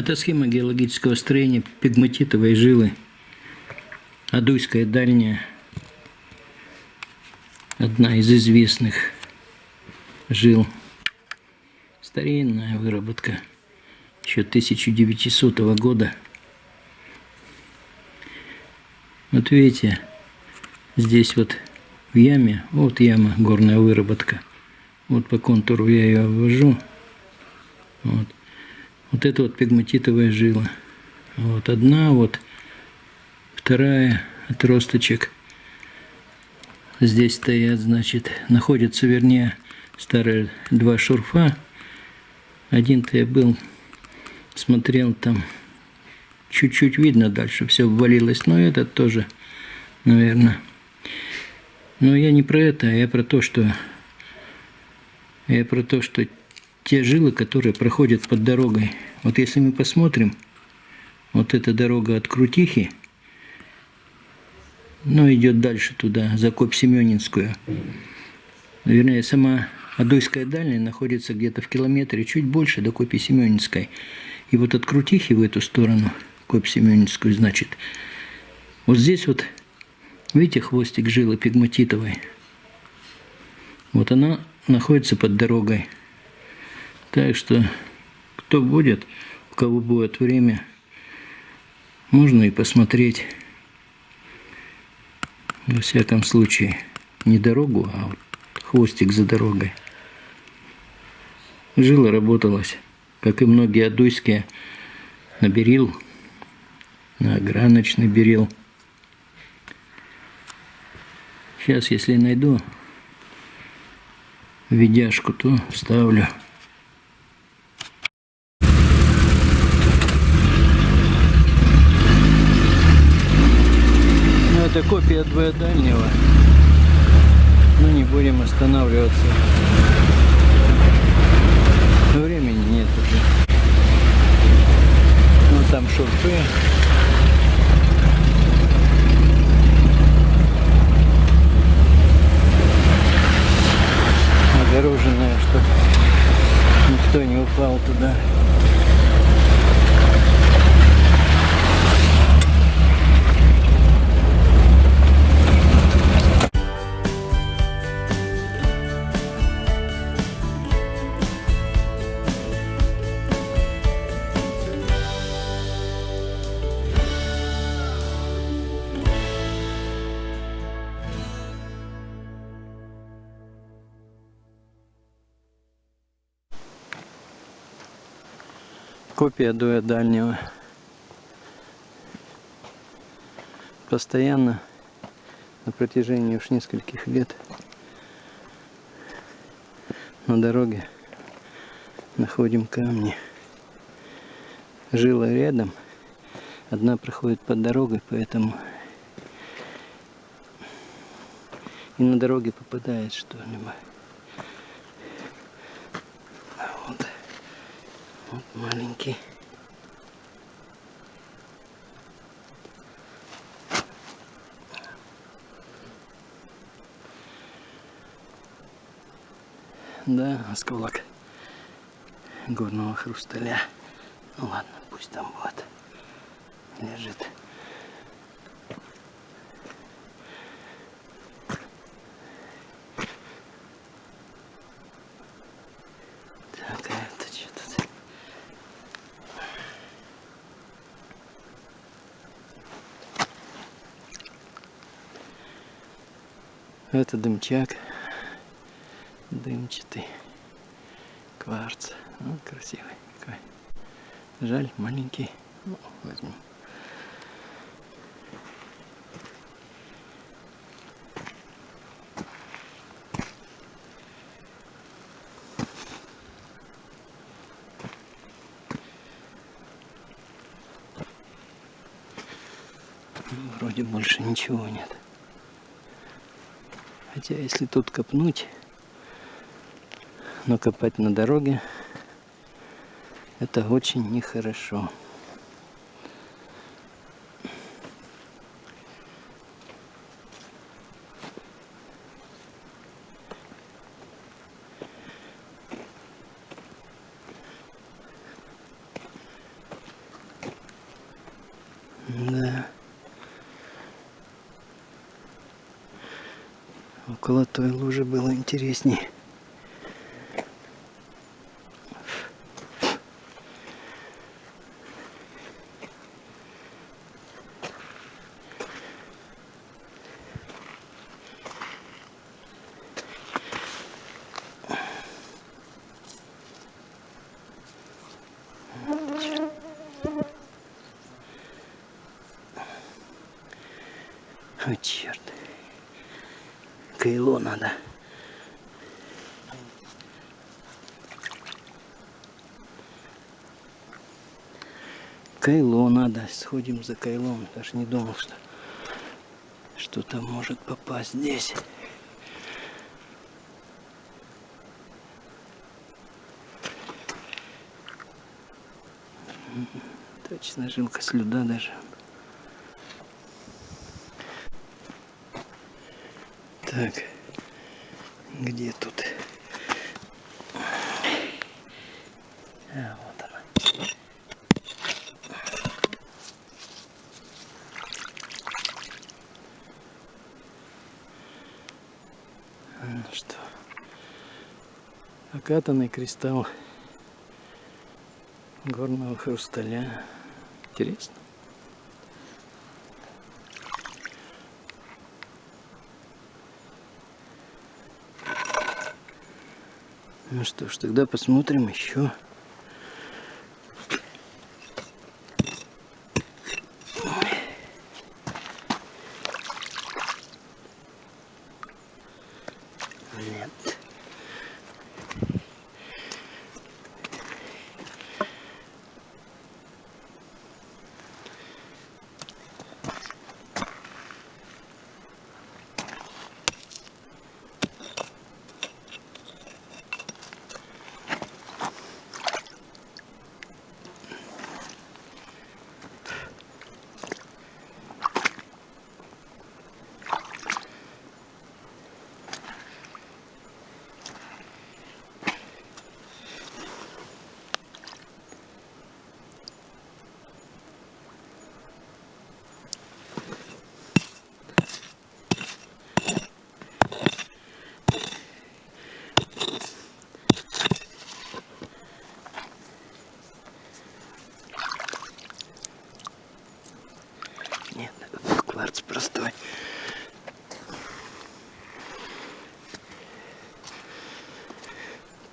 Это схема геологического строения пигматитовой жилы. Адуйская дальняя. Одна из известных жил. Старинная выработка. Еще 1900 года. Вот видите, здесь вот в яме, вот яма, горная выработка. Вот по контуру я ее обвожу. Вот. Вот это вот пигматитовая жила. Вот одна, вот вторая отросточек. Здесь стоят, значит, находятся, вернее, старые два шурфа. Один-то я был, смотрел там, чуть-чуть видно дальше, все ввалилось, но этот тоже, наверное. Но я не про это, а я про то, что я про то, что те жилы, которые проходят под дорогой. Вот если мы посмотрим, вот эта дорога от Крутихи, ну, идет дальше туда, за Коп-Семенинскую. Вернее, сама Адойская дальняя находится где-то в километре, чуть больше до Копи-Семенинской. И вот от Крутихи в эту сторону, Коп-Семенинскую, значит, вот здесь вот, видите, хвостик жилы пигматитовой. Вот она находится под дорогой. Так что, кто будет, у кого будет время, можно и посмотреть. Во всяком случае, не дорогу, а вот хвостик за дорогой. Жила работалась, как и многие адуйские, на берил, на ограночный берил. Сейчас, если найду видяшку, то вставлю. Это копия двоедальнего. Но не будем останавливаться. Времени нет уже. Ну там шурфы. Огороженная, чтобы никто не упал туда. Копия дуя дальнего. Постоянно на протяжении уж нескольких лет на дороге находим камни. Жила рядом, одна проходит под дорогой, поэтому и на дороге попадает что-нибудь. Вот маленький. Да, осколок горного хрусталя. Ну ладно, пусть там вот лежит. Это дымчак. Дымчатый. Кварц. Ну, красивый какой. Жаль, маленький. Ну, возьму. Вроде больше ничего нет. Хотя если тут копнуть, но копать на дороге, это очень нехорошо. Интереснее. О, черт. Кайло надо. Кайло надо. Сходим за кайлом. Даже не думал, что что-то может попасть здесь. Точно жилка слюда даже. Так, где тут? А, вот она. Ну что, окатанный кристалл горного хрусталя. Интересно. Ну что ж, тогда посмотрим еще.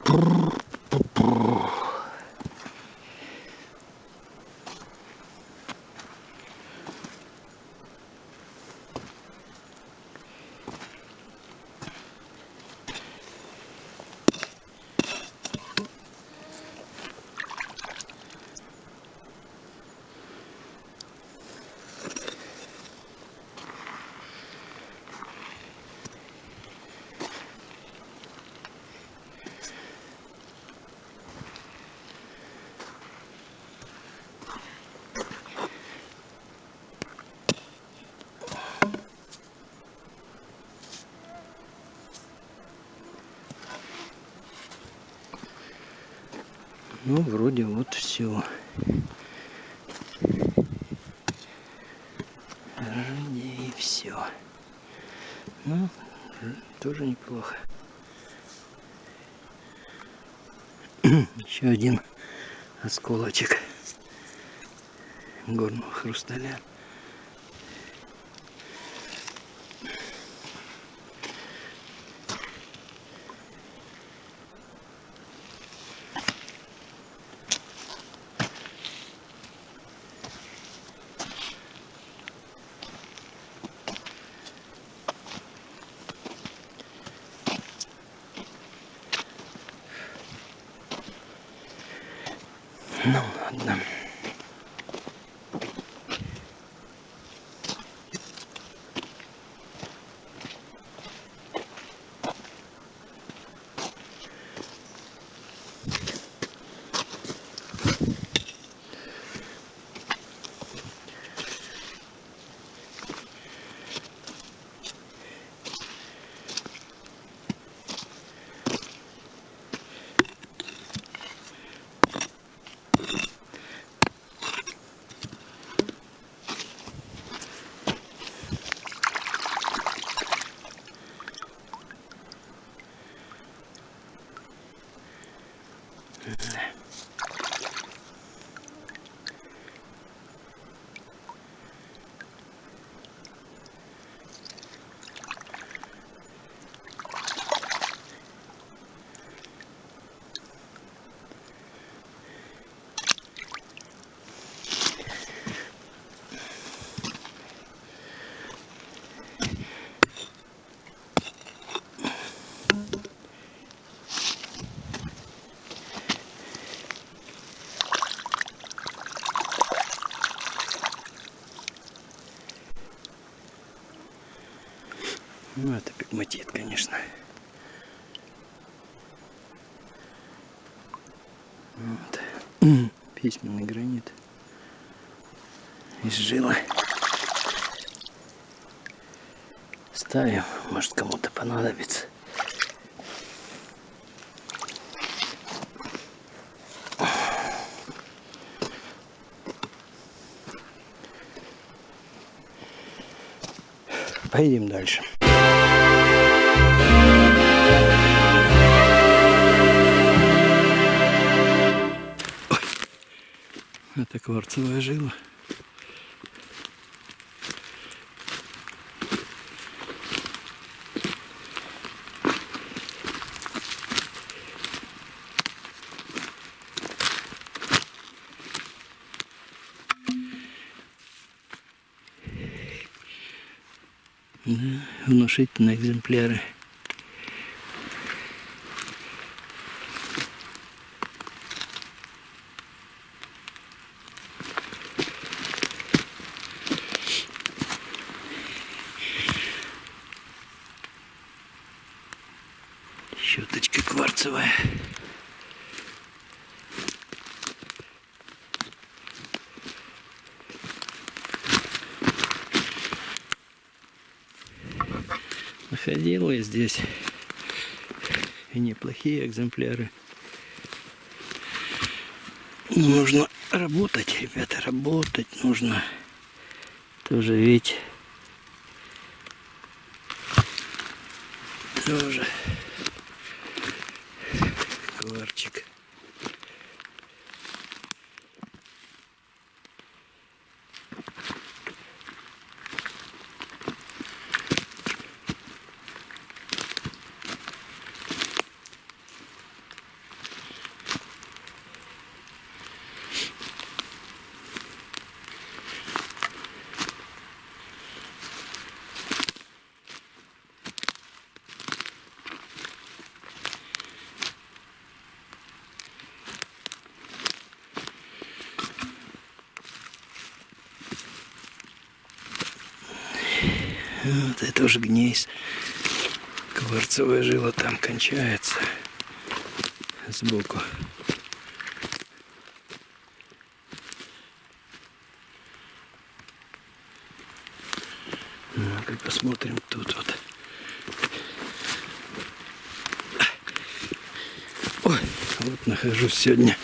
Brrrr. Ну, вроде вот все. Вроде и все. Ну, тоже неплохо. Еще один осколочек горного хрусталя. Ну ладно. Ну, это пигматит, конечно. Вот. Письменный гранит. Из жила. Ставим, может кому-то понадобится. Поедем дальше. Это кварцевая жила. Внушительные экземпляры. Щеточка кварцевая. Находил я здесь и неплохие экземпляры. Но нужно работать, ребята, работать нужно. Тоже ведь тоже Вот это уже гнейс. Кварцевая жила там кончается. Сбоку. Ну-ка посмотрим тут вот. Ой, вот нахожусь сегодня